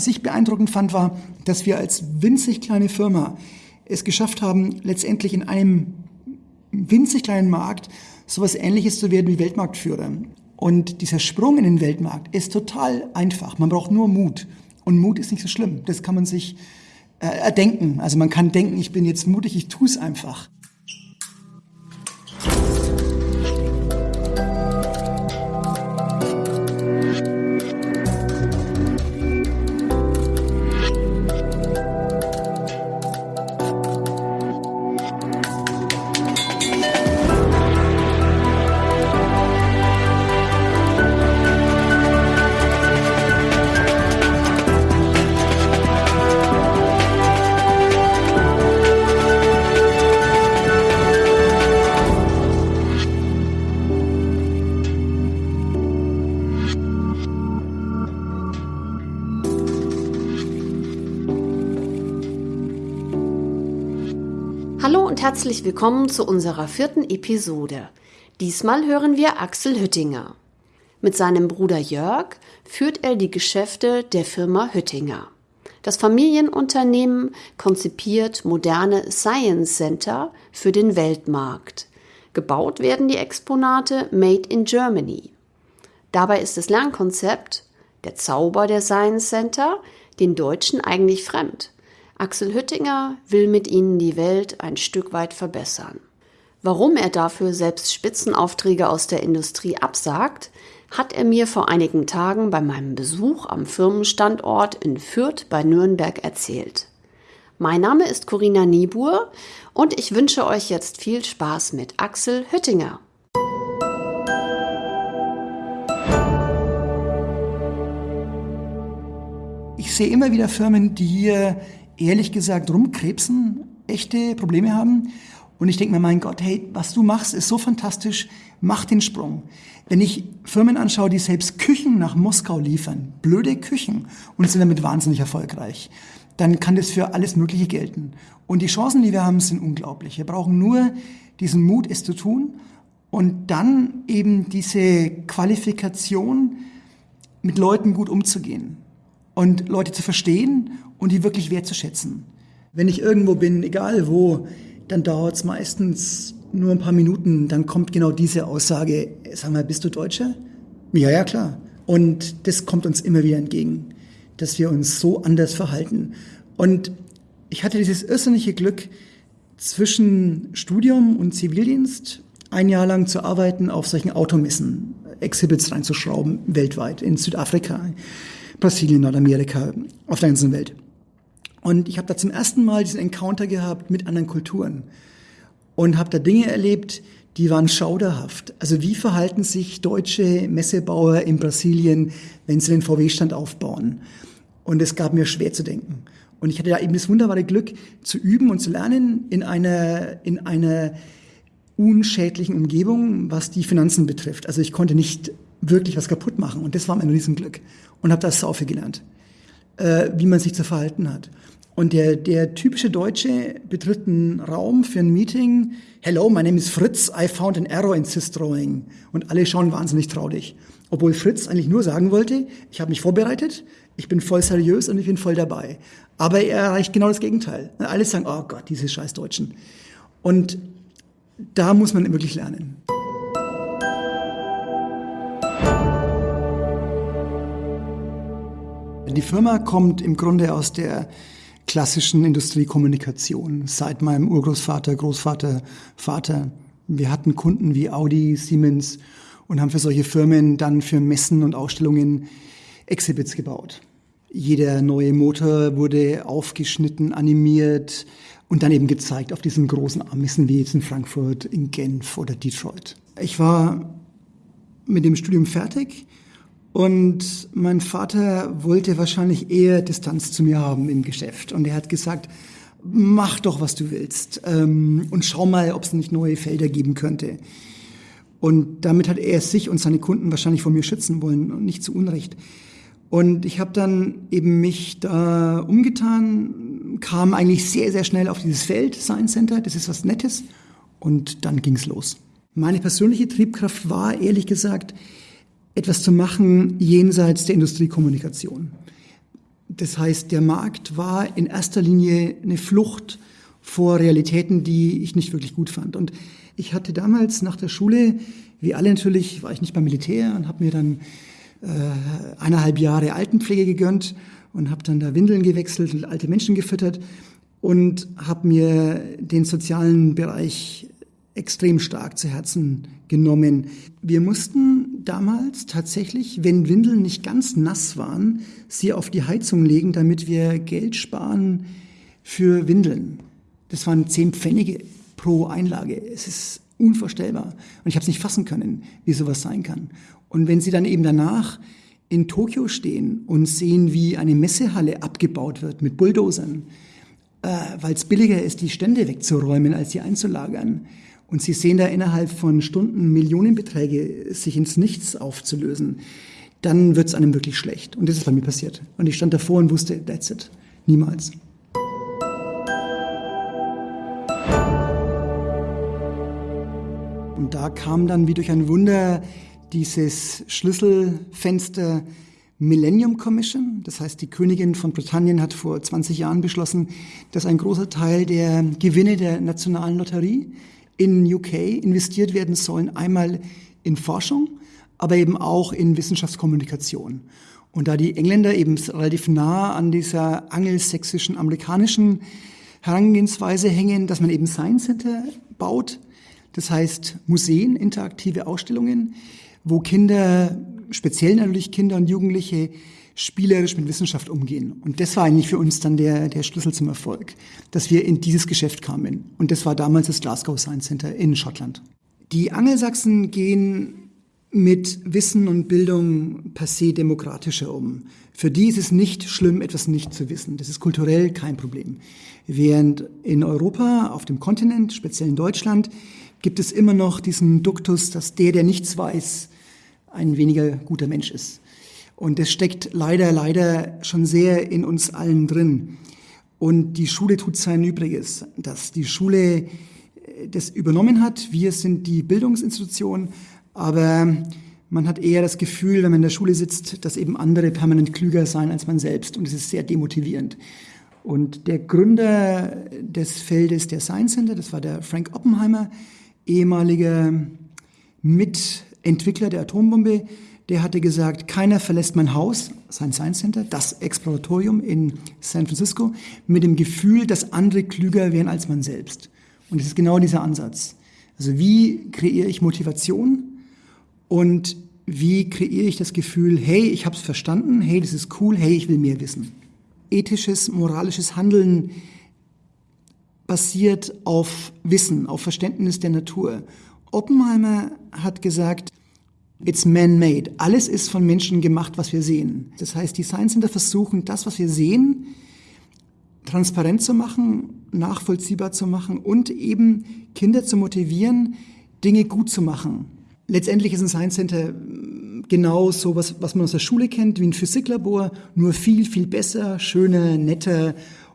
Was ich beeindruckend fand, war, dass wir als winzig kleine Firma es geschafft haben, letztendlich in einem winzig kleinen Markt sowas ähnliches zu werden wie Weltmarktführer. Und dieser Sprung in den Weltmarkt ist total einfach. Man braucht nur Mut. Und Mut ist nicht so schlimm. Das kann man sich äh, erdenken. Also man kann denken, ich bin jetzt mutig, ich tue es einfach. Herzlich willkommen zu unserer vierten Episode. Diesmal hören wir Axel Hüttinger. Mit seinem Bruder Jörg führt er die Geschäfte der Firma Hüttinger. Das Familienunternehmen konzipiert moderne Science Center für den Weltmarkt. Gebaut werden die Exponate Made in Germany. Dabei ist das Lernkonzept, der Zauber der Science Center, den Deutschen eigentlich fremd. Axel Hüttinger will mit ihnen die Welt ein Stück weit verbessern. Warum er dafür selbst Spitzenaufträge aus der Industrie absagt, hat er mir vor einigen Tagen bei meinem Besuch am Firmenstandort in Fürth bei Nürnberg erzählt. Mein Name ist Corinna Niebuhr und ich wünsche euch jetzt viel Spaß mit Axel Hüttinger. Ich sehe immer wieder Firmen, die hier ehrlich gesagt rumkrebsen, echte Probleme haben. Und ich denke mir, mein Gott, hey, was du machst, ist so fantastisch, mach den Sprung. Wenn ich Firmen anschaue, die selbst Küchen nach Moskau liefern, blöde Küchen, und sind damit wahnsinnig erfolgreich, dann kann das für alles Mögliche gelten. Und die Chancen, die wir haben, sind unglaublich. Wir brauchen nur diesen Mut, es zu tun und dann eben diese Qualifikation, mit Leuten gut umzugehen und Leute zu verstehen und die wirklich wertzuschätzen. Wenn ich irgendwo bin, egal wo, dann dauert es meistens nur ein paar Minuten, dann kommt genau diese Aussage, sag mal, bist du Deutscher? Ja, ja, klar. Und das kommt uns immer wieder entgegen, dass wir uns so anders verhalten. Und ich hatte dieses irrsinnige Glück, zwischen Studium und Zivildienst ein Jahr lang zu arbeiten auf solchen Automessen, Exhibits reinzuschrauben, weltweit, in Südafrika, Brasilien, Nordamerika, auf der ganzen Welt. Und ich habe da zum ersten Mal diesen Encounter gehabt mit anderen Kulturen und habe da Dinge erlebt, die waren schauderhaft. Also wie verhalten sich deutsche Messebauer in Brasilien, wenn sie den VW-Stand aufbauen? Und es gab mir schwer zu denken. Und ich hatte da eben das wunderbare Glück zu üben und zu lernen in einer, in einer unschädlichen Umgebung, was die Finanzen betrifft. Also ich konnte nicht wirklich was kaputt machen und das war mein Riesenglück und habe das sau viel gelernt, äh, wie man sich zu verhalten hat. Und der, der typische Deutsche betritt einen Raum für ein Meeting. Hello, my name is Fritz. I found an error in Sys-Drawing. Und alle schauen wahnsinnig traurig. Obwohl Fritz eigentlich nur sagen wollte, ich habe mich vorbereitet, ich bin voll seriös und ich bin voll dabei. Aber er erreicht genau das Gegenteil. Alle sagen, oh Gott, diese scheiß Deutschen. Und da muss man wirklich lernen. Die Firma kommt im Grunde aus der klassischen Industriekommunikation seit meinem Urgroßvater, Großvater, Vater. Wir hatten Kunden wie Audi, Siemens und haben für solche Firmen dann für Messen und Ausstellungen Exhibits gebaut. Jeder neue Motor wurde aufgeschnitten, animiert und dann eben gezeigt auf diesen großen Messen wie jetzt in Frankfurt, in Genf oder Detroit. Ich war mit dem Studium fertig und mein Vater wollte wahrscheinlich eher Distanz zu mir haben im Geschäft. Und er hat gesagt, mach doch, was du willst. Ähm, und schau mal, ob es nicht neue Felder geben könnte. Und damit hat er sich und seine Kunden wahrscheinlich vor mir schützen wollen und nicht zu Unrecht. Und ich habe dann eben mich da umgetan, kam eigentlich sehr, sehr schnell auf dieses Feld, Science Center, das ist was Nettes. Und dann ging's los. Meine persönliche Triebkraft war, ehrlich gesagt, etwas zu machen jenseits der Industriekommunikation. Das heißt, der Markt war in erster Linie eine Flucht vor Realitäten, die ich nicht wirklich gut fand. Und ich hatte damals nach der Schule, wie alle natürlich, war ich nicht beim Militär und habe mir dann äh, eineinhalb Jahre Altenpflege gegönnt und habe dann da Windeln gewechselt und alte Menschen gefüttert und habe mir den sozialen Bereich extrem stark zu Herzen genommen. Wir mussten damals tatsächlich, wenn Windeln nicht ganz nass waren, sie auf die Heizung legen, damit wir Geld sparen für Windeln. Das waren zehn Pfennige pro Einlage. Es ist unvorstellbar. Und ich habe es nicht fassen können, wie sowas sein kann. Und wenn Sie dann eben danach in Tokio stehen und sehen, wie eine Messehalle abgebaut wird mit Bulldozern, äh, weil es billiger ist, die Stände wegzuräumen, als sie einzulagern. Und Sie sehen da innerhalb von Stunden Millionenbeträge sich ins Nichts aufzulösen, dann wird es einem wirklich schlecht. Und das ist bei mir passiert. Und ich stand davor und wusste, that's it. Niemals. Und da kam dann wie durch ein Wunder dieses Schlüsselfenster Millennium Commission. Das heißt, die Königin von Britannien hat vor 20 Jahren beschlossen, dass ein großer Teil der Gewinne der nationalen Lotterie in UK investiert werden sollen. Einmal in Forschung, aber eben auch in Wissenschaftskommunikation. Und da die Engländer eben relativ nah an dieser angelsächsischen, amerikanischen Herangehensweise hängen, dass man eben Science Center baut, das heißt Museen, interaktive Ausstellungen, wo Kinder, speziell natürlich Kinder und Jugendliche, spielerisch mit Wissenschaft umgehen. Und das war eigentlich für uns dann der, der Schlüssel zum Erfolg, dass wir in dieses Geschäft kamen. Und das war damals das Glasgow Science Center in Schottland. Die Angelsachsen gehen mit Wissen und Bildung per se demokratischer um. Für die ist es nicht schlimm, etwas nicht zu wissen. Das ist kulturell kein Problem. Während in Europa, auf dem Kontinent, speziell in Deutschland, gibt es immer noch diesen Duktus, dass der, der nichts weiß, ein weniger guter Mensch ist. Und das steckt leider, leider schon sehr in uns allen drin. Und die Schule tut sein Übriges, dass die Schule äh, das übernommen hat. Wir sind die Bildungsinstitution, aber man hat eher das Gefühl, wenn man in der Schule sitzt, dass eben andere permanent klüger sein als man selbst. Und es ist sehr demotivierend. Und der Gründer des Feldes der Science Center, das war der Frank Oppenheimer, ehemaliger Mitentwickler der Atombombe, der hatte gesagt, keiner verlässt mein Haus, sein Science Center, das Exploratorium in San Francisco, mit dem Gefühl, dass andere klüger wären als man selbst. Und es ist genau dieser Ansatz. Also wie kreiere ich Motivation und wie kreiere ich das Gefühl, hey, ich habe es verstanden, hey, das ist cool, hey, ich will mehr wissen. Ethisches, moralisches Handeln basiert auf Wissen, auf Verständnis der Natur. Oppenheimer hat gesagt, it's man-made. Alles ist von Menschen gemacht, was wir sehen. Das heißt, die Science Center versuchen, das, was wir sehen, transparent zu machen, nachvollziehbar zu machen und eben Kinder zu motivieren, Dinge gut zu machen. Letztendlich ist ein Science Center genau so was, was man aus der Schule kennt, wie ein Physiklabor, nur viel, viel besser, schöner, netter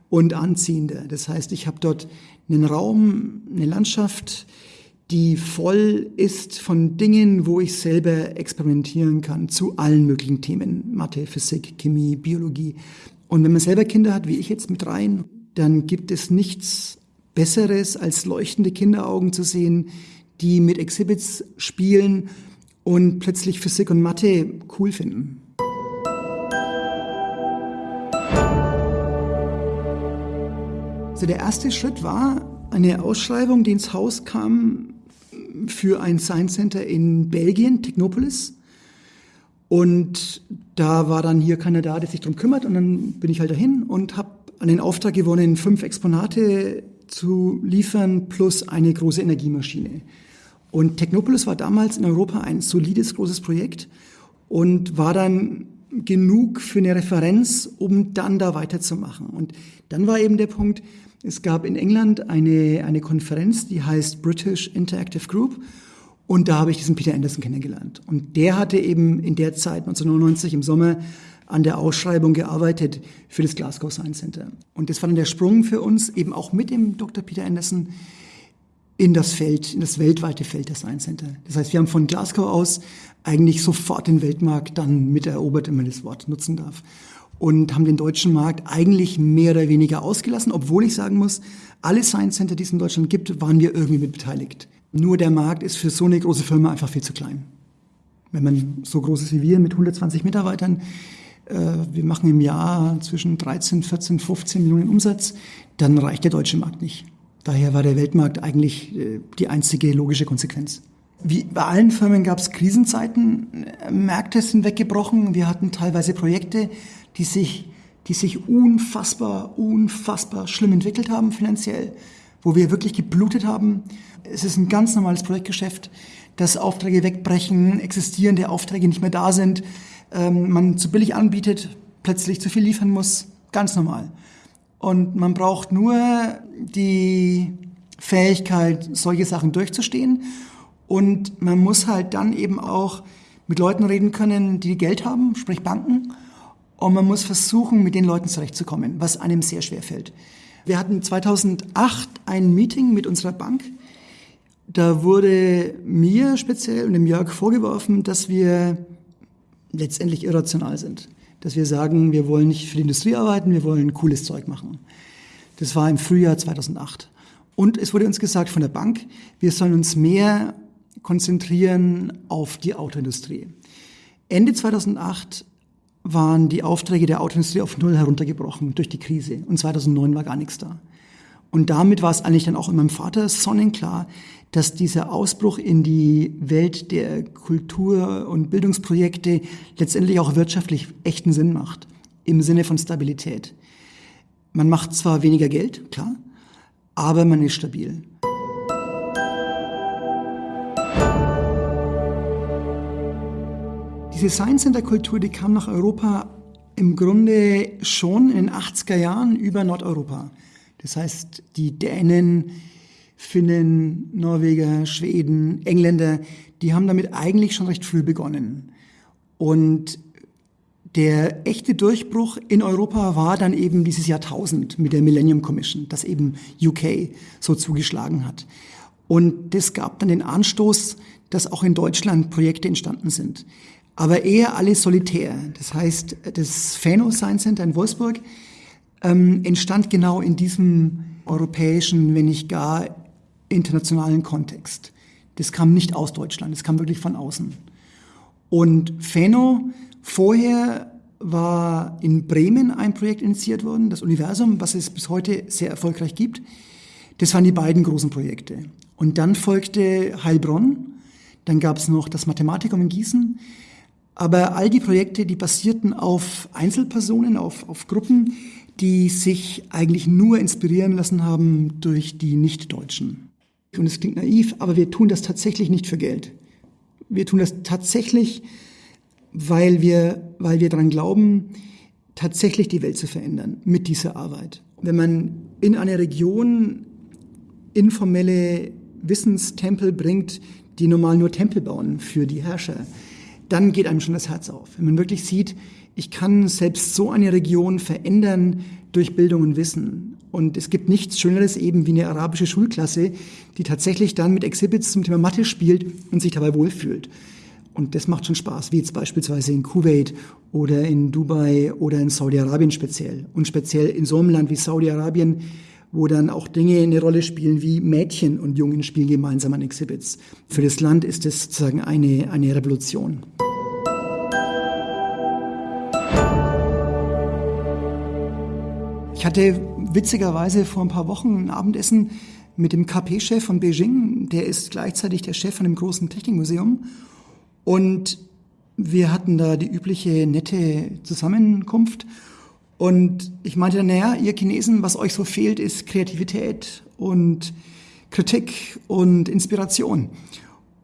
und anziehender. Das heißt, ich habe dort einen Raum, eine Landschaft, die voll ist von Dingen, wo ich selber experimentieren kann zu allen möglichen Themen. Mathe, Physik, Chemie, Biologie. Und wenn man selber Kinder hat, wie ich jetzt mit rein, dann gibt es nichts Besseres, als leuchtende Kinderaugen zu sehen, die mit Exhibits spielen und plötzlich Physik und Mathe cool finden. Also der erste Schritt war eine Ausschreibung, die ins Haus kam für ein Science Center in Belgien, Technopolis. Und da war dann hier keiner da, der sich darum kümmert. Und dann bin ich halt dahin und habe an den Auftrag gewonnen, fünf Exponate zu liefern plus eine große Energiemaschine. Und Technopolis war damals in Europa ein solides, großes Projekt und war dann genug für eine Referenz, um dann da weiterzumachen. Und dann war eben der Punkt, es gab in England eine, eine Konferenz, die heißt British Interactive Group. Und da habe ich diesen Peter Anderson kennengelernt. Und der hatte eben in der Zeit, 1999 im Sommer, an der Ausschreibung gearbeitet für das Glasgow Science Center. Und das war dann der Sprung für uns, eben auch mit dem Dr. Peter Anderson, in das Feld, in das weltweite Feld der Science Center. Das heißt, wir haben von Glasgow aus eigentlich sofort den Weltmarkt dann miterobert, wenn man das Wort nutzen darf. und haben den deutschen Markt eigentlich mehr oder weniger ausgelassen, obwohl ich sagen muss, alle Science Center, die es in Deutschland gibt, waren wir irgendwie mit beteiligt. Nur der Markt ist für so eine große Firma einfach viel zu klein. Wenn man so groß ist wie wir mit 120 Mitarbeitern, äh, wir machen im Jahr zwischen 13, 14, 15 Millionen Umsatz, dann reicht der deutsche Markt nicht. Daher war der Weltmarkt eigentlich äh, die einzige logische Konsequenz. Wie bei allen Firmen gab es Krisenzeiten, Märkte sind weggebrochen, wir hatten teilweise Projekte, die sich, die sich unfassbar, unfassbar schlimm entwickelt haben finanziell, wo wir wirklich geblutet haben. Es ist ein ganz normales Projektgeschäft, dass Aufträge wegbrechen, existierende Aufträge nicht mehr da sind, ähm, man zu billig anbietet, plötzlich zu viel liefern muss, ganz normal. Und man braucht nur die Fähigkeit, solche Sachen durchzustehen. Und man muss halt dann eben auch mit Leuten reden können, die Geld haben, sprich Banken. Und man muss versuchen, mit den Leuten zurechtzukommen, was einem sehr schwer fällt. Wir hatten 2008 ein Meeting mit unserer Bank. Da wurde mir speziell und dem Jörg vorgeworfen, dass wir letztendlich irrational sind. Dass wir sagen, wir wollen nicht für die Industrie arbeiten, wir wollen cooles Zeug machen. Das war im Frühjahr 2008. Und es wurde uns gesagt von der Bank, wir sollen uns mehr konzentrieren auf die Autoindustrie. Ende 2008 waren die Aufträge der Autoindustrie auf Null heruntergebrochen durch die Krise und 2009 war gar nichts da. Und damit war es eigentlich dann auch in meinem Vater sonnenklar, dass dieser Ausbruch in die Welt der Kultur- und Bildungsprojekte letztendlich auch wirtschaftlich echten Sinn macht, im Sinne von Stabilität. Man macht zwar weniger Geld, klar, aber man ist stabil. Diese Science Center Kultur, die kam nach Europa im Grunde schon in den 80er Jahren über Nordeuropa. Das heißt, die Dänen, Finnen, Norweger, Schweden, Engländer, die haben damit eigentlich schon recht früh begonnen. Und der echte Durchbruch in Europa war dann eben dieses Jahrtausend mit der Millennium Commission, das eben UK so zugeschlagen hat. Und das gab dann den Anstoß, dass auch in Deutschland Projekte entstanden sind aber eher alle solitär. Das heißt, das Fano Science Center in Wolfsburg ähm, entstand genau in diesem europäischen, wenn nicht gar internationalen Kontext. Das kam nicht aus Deutschland, das kam wirklich von außen. Und Fano vorher war in Bremen ein Projekt initiiert worden, das Universum, was es bis heute sehr erfolgreich gibt. Das waren die beiden großen Projekte. Und dann folgte Heilbronn, dann gab es noch das Mathematikum in Gießen, aber all die Projekte, die basierten auf Einzelpersonen, auf, auf Gruppen, die sich eigentlich nur inspirieren lassen haben durch die Nichtdeutschen. Und es klingt naiv, aber wir tun das tatsächlich nicht für Geld. Wir tun das tatsächlich, weil wir, weil wir daran glauben, tatsächlich die Welt zu verändern mit dieser Arbeit. Wenn man in einer Region informelle Wissenstempel bringt, die normal nur Tempel bauen für die Herrscher, dann geht einem schon das Herz auf. Wenn man wirklich sieht, ich kann selbst so eine Region verändern durch Bildung und Wissen. Und es gibt nichts Schöneres eben wie eine arabische Schulklasse, die tatsächlich dann mit Exhibits zum Thema Mathe spielt und sich dabei wohlfühlt. Und das macht schon Spaß, wie jetzt beispielsweise in Kuwait oder in Dubai oder in Saudi-Arabien speziell. Und speziell in so einem Land wie Saudi-Arabien, wo dann auch Dinge eine Rolle spielen wie Mädchen und Jungen spielen gemeinsam an Exhibits. Für das Land ist das sozusagen eine, eine Revolution. Ich hatte witzigerweise vor ein paar Wochen ein Abendessen mit dem KP-Chef von Beijing. Der ist gleichzeitig der Chef von dem großen Technikmuseum. Und wir hatten da die übliche nette Zusammenkunft. Und ich meinte dann, naja, ihr Chinesen, was euch so fehlt, ist Kreativität und Kritik und Inspiration.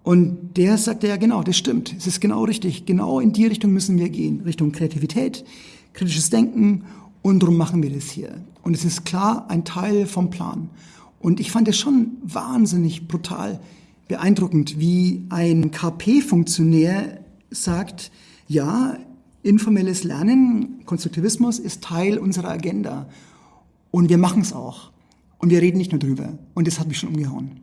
Und der sagte, ja genau, das stimmt, es ist genau richtig, genau in die Richtung müssen wir gehen, Richtung Kreativität, kritisches Denken und darum machen wir das hier. Und es ist klar ein Teil vom Plan. Und ich fand es schon wahnsinnig brutal beeindruckend, wie ein KP-Funktionär sagt, ja, informelles Lernen, Konstruktivismus ist Teil unserer Agenda. Und wir machen es auch. Und wir reden nicht nur drüber. Und das hat mich schon umgehauen.